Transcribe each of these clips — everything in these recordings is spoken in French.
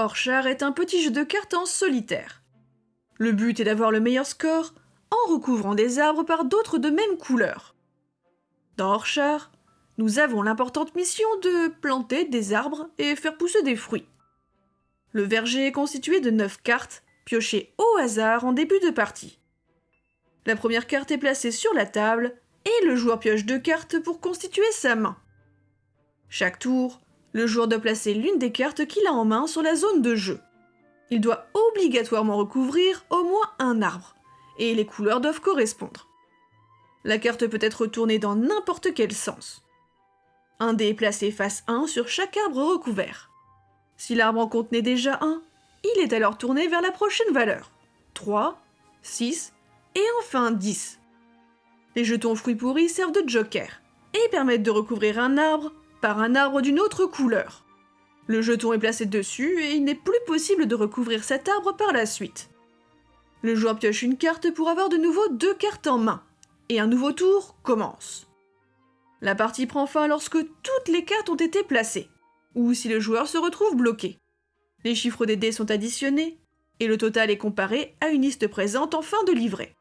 Orchard est un petit jeu de cartes en solitaire. Le but est d'avoir le meilleur score en recouvrant des arbres par d'autres de même couleur. Dans Orchard, nous avons l'importante mission de planter des arbres et faire pousser des fruits. Le verger est constitué de 9 cartes, piochées au hasard en début de partie. La première carte est placée sur la table et le joueur pioche deux cartes pour constituer sa main. Chaque tour, le joueur doit placer l'une des cartes qu'il a en main sur la zone de jeu. Il doit obligatoirement recouvrir au moins un arbre, et les couleurs doivent correspondre. La carte peut être tournée dans n'importe quel sens. Un dé est placé face 1 sur chaque arbre recouvert. Si l'arbre en contenait déjà un, il est alors tourné vers la prochaine valeur. 3, 6 et enfin 10. Les jetons fruits pourris servent de joker et permettent de recouvrir un arbre par un arbre d'une autre couleur. Le jeton est placé dessus et il n'est plus possible de recouvrir cet arbre par la suite. Le joueur pioche une carte pour avoir de nouveau deux cartes en main, et un nouveau tour commence. La partie prend fin lorsque toutes les cartes ont été placées, ou si le joueur se retrouve bloqué. Les chiffres des dés sont additionnés, et le total est comparé à une liste présente en fin de livret.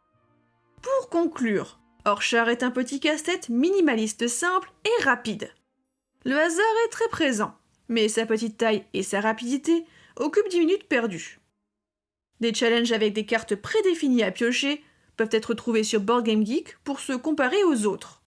Pour conclure, Orchard est un petit casse-tête minimaliste simple et rapide. Le hasard est très présent, mais sa petite taille et sa rapidité occupent 10 minutes perdues. Des challenges avec des cartes prédéfinies à piocher peuvent être trouvés sur Board Game Geek pour se comparer aux autres.